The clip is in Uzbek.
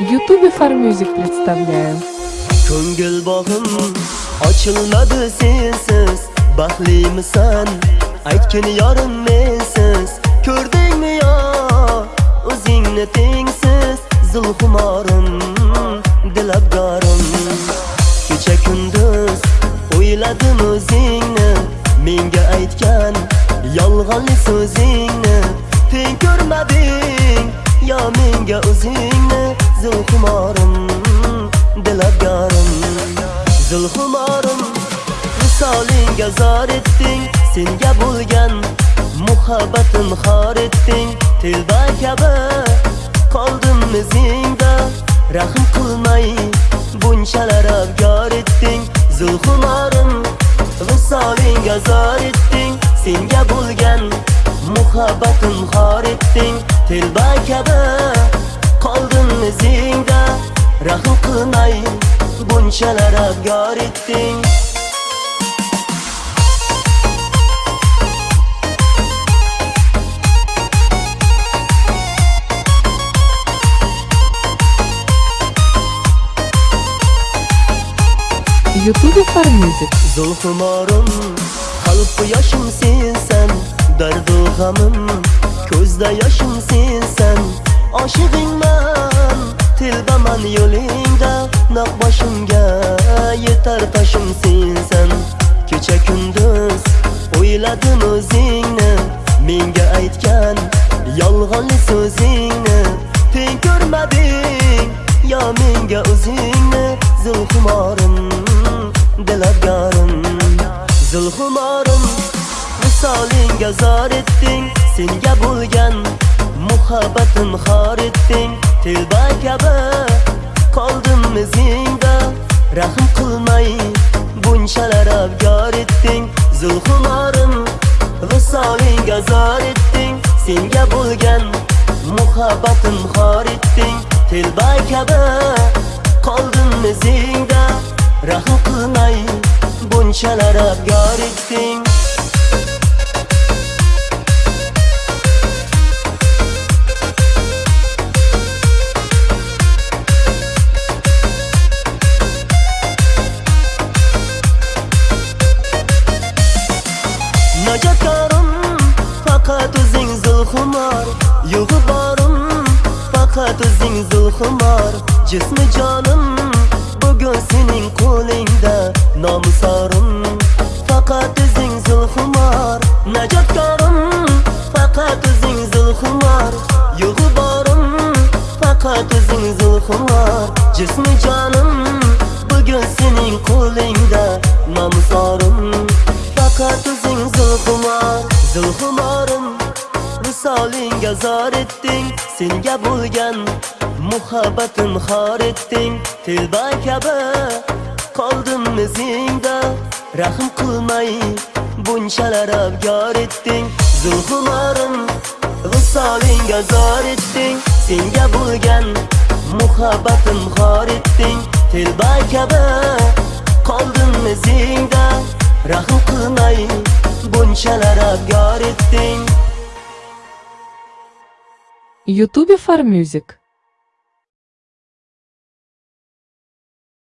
YouTube Farmusic представляю. Ko'ngil bog'im ochilmadi sensiz. Baxtlimisan? Aytgin yorim mensiz. Ko'rdingmi yo? O'zingni tengsiz. Zulxumorim dilabgorim. Kecha kunduz o'yladim o'zingni. Menga aytgan yolg'onli so'zingni. Teng ko'rmading yo menga o'zingni? Zulxumorim dilabgorim Zulxumorim visolingga zor etding Senga bo'lgan muhabbatim xor etding. Telba kabi qoldim izingda Rahm qilmay bunchalar abgor etding. Zulxumorim visolingga zor etding Senga bo'lgan muhabbatim xor etding. Telba kabi izingda Rahm qilmay bunchalar abgor etding YouTube Farmusic. Zulxumorim qalb yoshim sensan dardu g'amim ko'zda yoshim sensan oshig'ingman telbaman yo'lingda naq boshimga yetar toshim sensan. Kecha kunduz o'yladim o'zingni? Menga aytgan yolg'onli so'zingni. Teng ko'rmading yo menga o'zingni zulxumorim dilabgorim zulxumorim visolingga zor etding senga bo'lgan muhabbatim xor etding telba kabi. Qoldim izingda rahm qilmay. Bunchalar abgor etding zulhumorim visolingga zor etding. Senga bo'lgan muhabbatim xor etding telba kabi. Qoldim izingda rahm qilmay. Bunchalar abgor etding. Yugu barım Fakat özün zuhum var. Cismi canım Bugün senin kolingda Namusarım Fakat özün zuhum var Necatkarım. Fakat özün zuhum var. Yugu barım Fakat özün zuhum var. Cismi canım visolingga zor etding senga bo'lgan muhabbatim xor etding. Telba kabi qoldim izingda rahm qilmay bunchalar abgor etding. Zulhumarim visolingga zor etding senga bo'lgan muhabbatim xor etding. Telba kabi qoldim izingda rahm qilmay bunchalar abgor etding. YouTube Farmusic.